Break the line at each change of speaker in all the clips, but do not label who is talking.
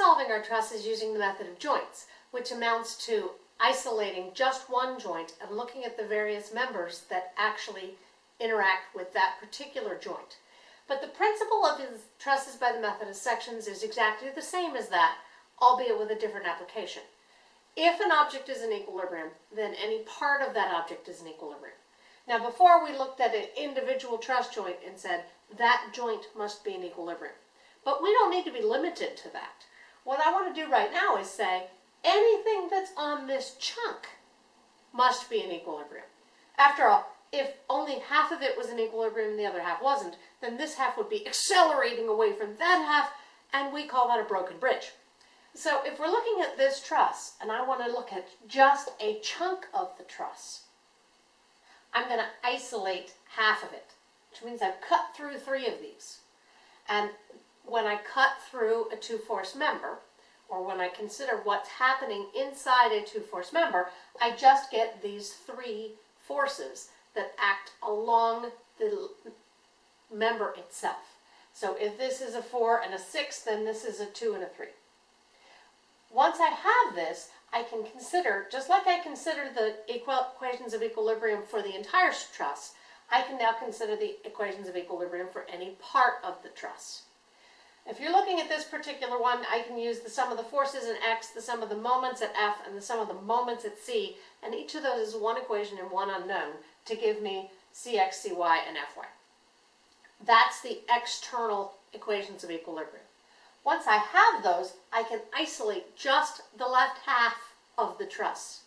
solving our truss is using the method of joints, which amounts to isolating just one joint and looking at the various members that actually interact with that particular joint. But the principle of trusses by the method of sections is exactly the same as that, albeit with a different application. If an object is in equilibrium, then any part of that object is in equilibrium. Now before we looked at an individual truss joint and said that joint must be in equilibrium. But we don't need to be limited to that. What I want to do right now is say anything that's on this chunk must be in equilibrium. After all, if only half of it was in equilibrium and the other half wasn't, then this half would be accelerating away from that half, and we call that a broken bridge. So if we're looking at this truss, and I want to look at just a chunk of the truss, I'm going to isolate half of it, which means I've cut through three of these. And when I cut through a two-force member, or when I consider what's happening inside a two-force member, I just get these three forces that act along the member itself. So if this is a 4 and a 6, then this is a 2 and a 3. Once I have this, I can consider, just like I consider the equations of equilibrium for the entire truss, I can now consider the equations of equilibrium for any part of the truss. If you're looking at this particular one, I can use the sum of the forces in x, the sum of the moments at f, and the sum of the moments at c, and each of those is one equation and one unknown to give me cx, cy, and fy. That's the external equations of equilibrium. Once I have those, I can isolate just the left half of the truss.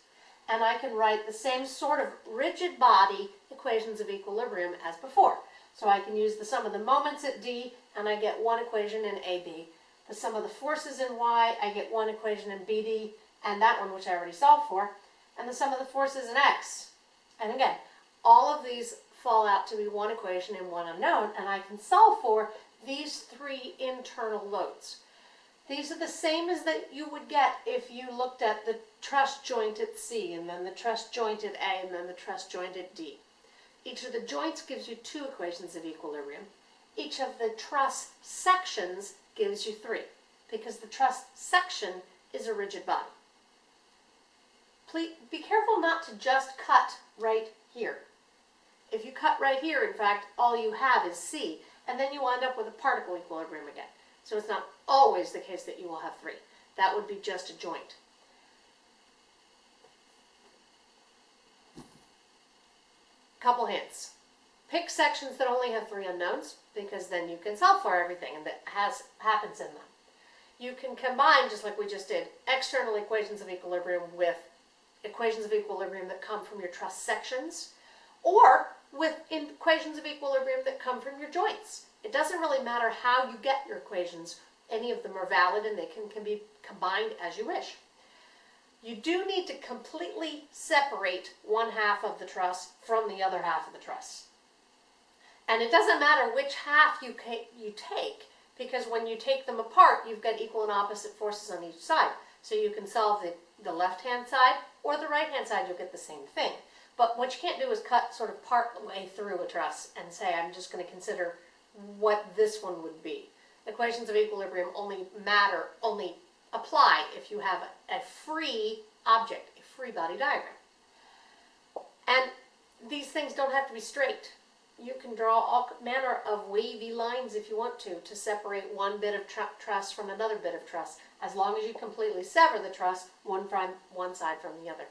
And I can write the same sort of rigid body equations of equilibrium as before. So I can use the sum of the moments at D, and I get one equation in AB. The sum of the forces in Y, I get one equation in BD, and that one which I already solved for. And the sum of the forces in X. And again, all of these fall out to be one equation and one unknown, and I can solve for these three internal loads. These are the same as that you would get if you looked at the truss joint at C, and then the truss joint at A, and then the truss joint at D. Each of the joints gives you two equations of equilibrium. Each of the truss sections gives you three, because the truss section is a rigid body. Please, be careful not to just cut right here. If you cut right here, in fact, all you have is C, and then you wind up with a particle equilibrium again. So it's not always the case that you will have three. That would be just a joint. Couple hints. Pick sections that only have three unknowns, because then you can solve for everything that has happens in them. You can combine, just like we just did, external equations of equilibrium with equations of equilibrium that come from your truss sections, or with equations of equilibrium that come from your joints. It doesn't really matter how you get your equations. Any of them are valid and they can, can be combined as you wish. You do need to completely separate one half of the truss from the other half of the truss. And it doesn't matter which half you, you take, because when you take them apart, you've got equal and opposite forces on each side. So you can solve the, the left-hand side or the right-hand side, you'll get the same thing. But what you can't do is cut sort of part way through a truss and say, I'm just going to consider what this one would be. Equations of equilibrium only matter, only apply if you have a, free object, a free body diagram. And these things don't have to be straight. You can draw all manner of wavy lines if you want to, to separate one bit of tr truss from another bit of truss, as long as you completely sever the truss one from one side from the other.